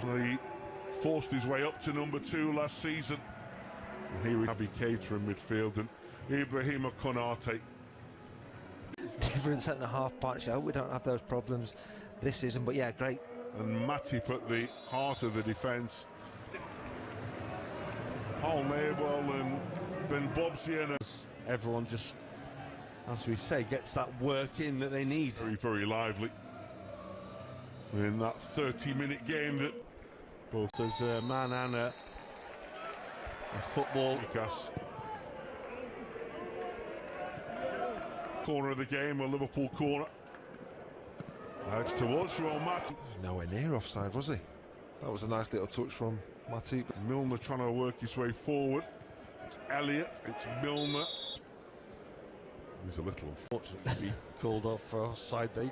He forced his way up to number two last season. And here we have Keita in midfield and Ibrahima Konate. Different centre half partnership. I hope we don't have those problems this season. But yeah, great. And Matip put the heart of the defence. Paul Nebel and Ben Bobzien. Everyone just, as we say, gets that work in that they need. Very, very lively. In that 30 minute game that both as a man and a, a football. Lucas. Corner of the game, a Liverpool corner. That's towards Joel Matip. Nowhere near offside, was he? That was a nice little touch from Matip. Milner trying to work his way forward. It's Elliott, it's Milner. He's a little unfortunate to be called off for offside there.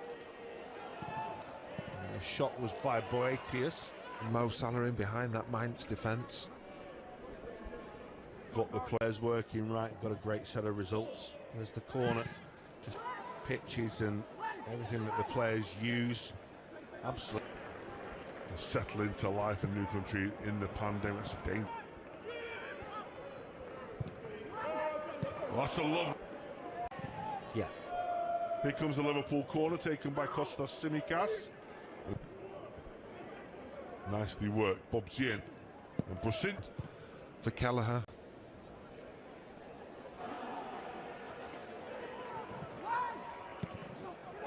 The shot was by Boetius. Mo Salah in behind that Mainz defence. Got the players working right, got a great set of results. There's the corner, just pitches and everything that the players use. Absolutely. Settle into life in new country in the pandemic. That's a danger. Oh, that's a love. Yeah. Here comes the Liverpool corner taken by Kostas Tsimikas. Nicely worked. Bobzien and Brusint. For Kelleher.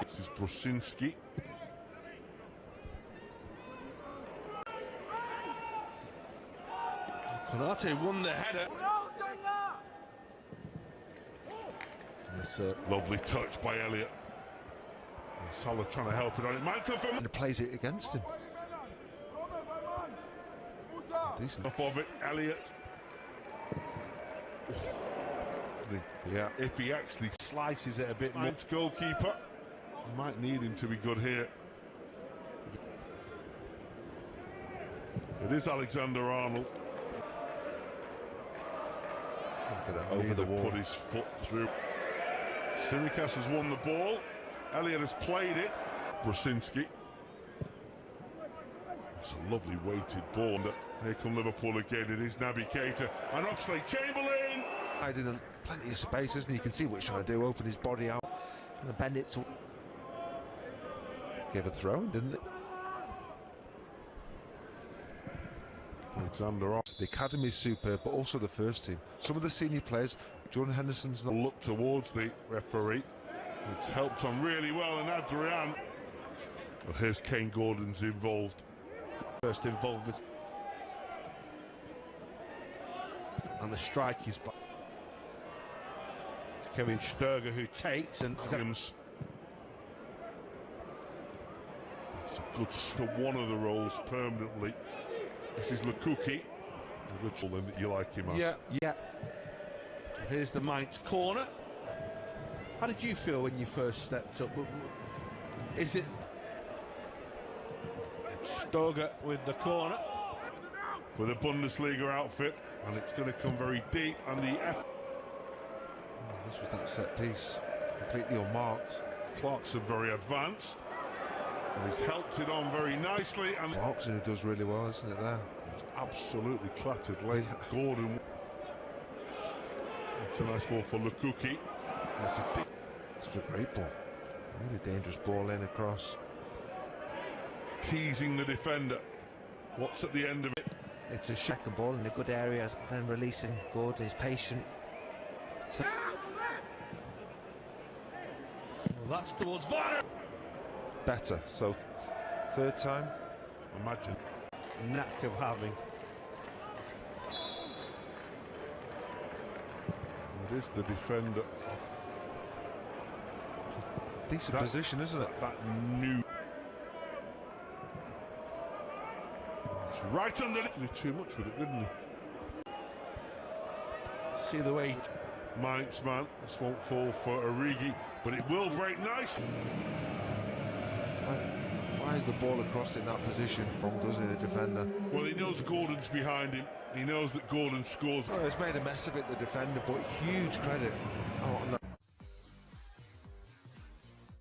This is Brosinski. Konate won the header. That's a lovely touch by Elliott. And Salah trying to help it on it. Might come from. And plays it against him. Decent. Off of it, Elliott. Yeah. If he actually Slices it a bit more. goalkeeper, might need him to be good here. It is Alexander Arnold. over the wall. Put his foot through. Tsimikas has won the ball. Elliott has played it. Brosinski. It's a lovely weighted ball. And here come Liverpool again. It is Naby Keita and Oxlade Chamberlain. Hiding in plenty of space, isn't he? You can see what he's trying to do. Open his body out. And bend it to. Gave a throw, didn't it? Alexander Arnold. The academy is superb, but also the first team. Some of the senior players, Jordan Henderson's not. Look towards the referee. It's helped on really well, and Adrian. Well, here's Kaide Gordon's involved. First involvement. And the strike is by. It's Kevin Stoger who takes and Williams. It's a good to one of the roles permanently. This is. The ritual then that you like him as. Yeah, yeah. Here's the Mainz corner. How did you feel when you first stepped up? Is it Stoger with the corner? With a Bundesliga outfit, and it's going to come very deep. And the F. Oh, this was that set piece. Completely unmarked. Clarkson very advanced. And he's helped it on very nicely. And Clarkson who does really well, isn't it there? absolutely clattered late. Gordon. It's a nice ball for Lucoqui. That's a deep It's a great ball. Really dangerous ball in across. teasing the defender. What's at the end of it? It's a second ball in a good area, then releasing Gordon is patient. So Well, that's towards Varner. Better. So, third time. Imagine. Knack of having. It is the defender. Decent That- position, isn't it? That new. Right under it. Did too much with it, didn't he? See the way Mainz man. This won't fall for Origi, but it will break nicely. Why is the ball across in that position? Wrong, doesn't it, the defender? Well, he knows Gordon's behind him. He knows that Gordon scores. Well, he's made a mess of it, the defender, but huge credit. Oh, on that